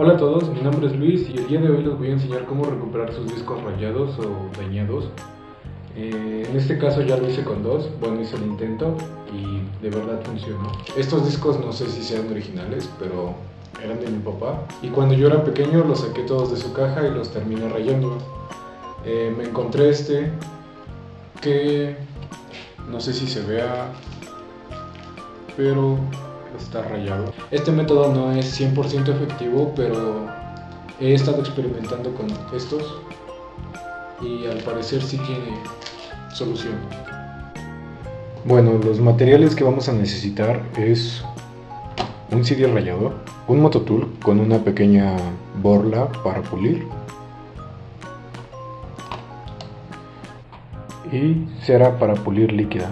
Hola a todos, mi nombre es Luis y el día de hoy les voy a enseñar cómo recuperar sus discos rayados o dañados. Eh, en este caso ya lo hice con dos, bueno hice el intento y de verdad funcionó. Estos discos no sé si sean originales, pero eran de mi papá. Y cuando yo era pequeño los saqué todos de su caja y los terminé rayando. Eh, me encontré este que no sé si se vea, pero está rayado. Este método no es 100% efectivo, pero he estado experimentando con estos y al parecer sí tiene solución. Bueno, los materiales que vamos a necesitar es un CD rayador, un mototool con una pequeña borla para pulir y cera para pulir líquida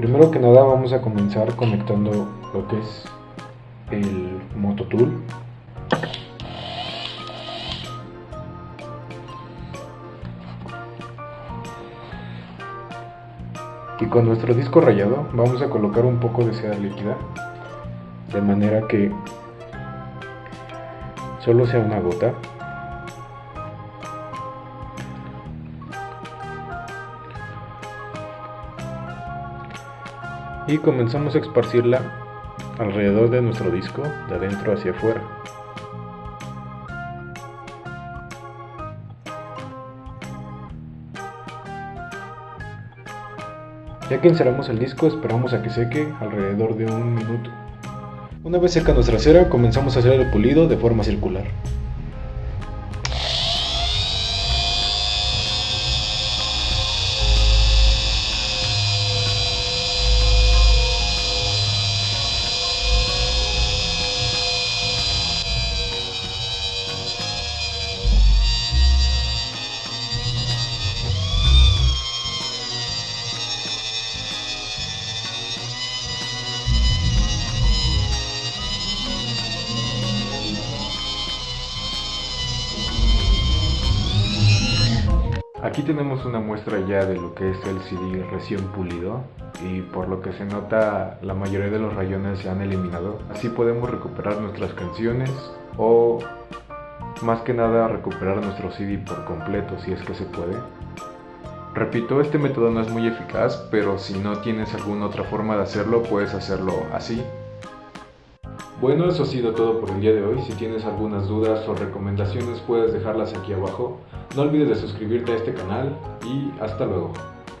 Primero que nada vamos a comenzar conectando lo que es el mototool. Y con nuestro disco rayado vamos a colocar un poco de seda líquida de manera que solo sea una gota y comenzamos a esparcirla alrededor de nuestro disco de adentro hacia afuera. Ya que encerramos el disco esperamos a que seque alrededor de un minuto. Una vez seca nuestra cera comenzamos a hacer el pulido de forma circular. Aquí tenemos una muestra ya de lo que es el CD recién pulido y por lo que se nota la mayoría de los rayones se han eliminado. Así podemos recuperar nuestras canciones o más que nada recuperar nuestro CD por completo si es que se puede. Repito, este método no es muy eficaz, pero si no tienes alguna otra forma de hacerlo, puedes hacerlo así. Bueno, eso ha sido todo por el día de hoy. Si tienes algunas dudas o recomendaciones puedes dejarlas aquí abajo. No olvides de suscribirte a este canal y hasta luego.